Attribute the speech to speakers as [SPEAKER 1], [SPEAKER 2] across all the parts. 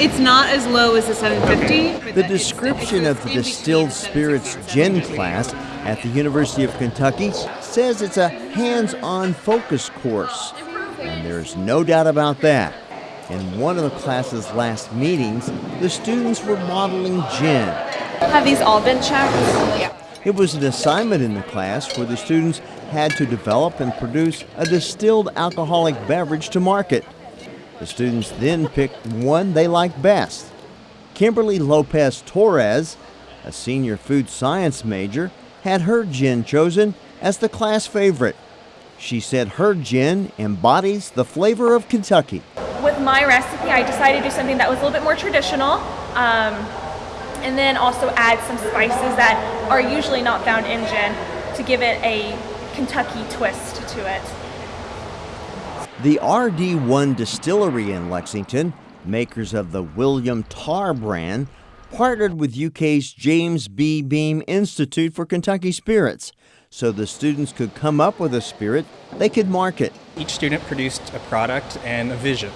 [SPEAKER 1] It's not as low as the 750.
[SPEAKER 2] The description of the distilled spirits gin class at the University of Kentucky says it's a hands on focus course. And there's no doubt about that. In one of the class's last meetings, the students were modeling gin.
[SPEAKER 3] Have these all been checked?
[SPEAKER 1] Yeah.
[SPEAKER 2] It was an assignment in the class where the students had to develop and produce a distilled alcoholic beverage to market. The students then picked one they liked best. Kimberly Lopez Torres, a senior food science major, had her gin chosen as the class favorite. She said her gin embodies the flavor of Kentucky.
[SPEAKER 3] With my recipe, I decided to do something that was a little bit more traditional. Um, and then also add some spices that are usually not found in gin to give it a Kentucky twist to it.
[SPEAKER 2] The RD1 Distillery in Lexington, makers of the William Tarr brand, partnered with UK's James B. Beam Institute for Kentucky Spirits so the students could come up with a spirit they could market.
[SPEAKER 4] Each student produced a product and a vision.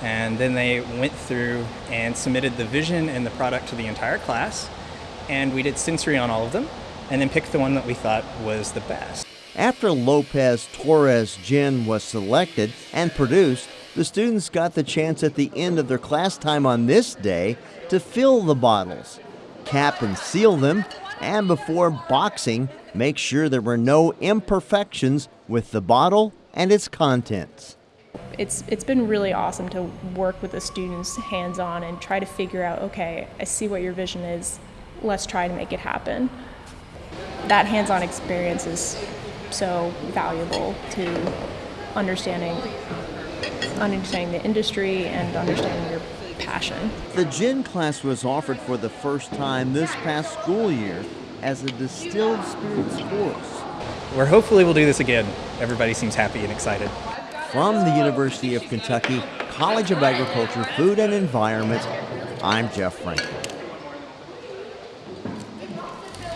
[SPEAKER 4] And then they went through and submitted the vision and the product to the entire class. And we did sensory on all of them and then picked the one that we thought was the best.
[SPEAKER 2] After Lopez Torres gin was selected and produced, the students got the chance at the end of their class time on this day to fill the bottles, cap and seal them, and before boxing, make sure there were no imperfections with the bottle and its contents.
[SPEAKER 5] It's, it's been really awesome to work with the students hands on and try to figure out okay, I see what your vision is, let's try to make it happen. That hands on experience is so valuable to understanding understanding the industry and understanding your passion.
[SPEAKER 2] The gin class was offered for the first time this past school year as a distilled spirits course.
[SPEAKER 4] We're hopefully we'll do this again. Everybody seems happy and excited.
[SPEAKER 2] From the University of Kentucky College of Agriculture, Food and Environment, I'm Jeff Franklin.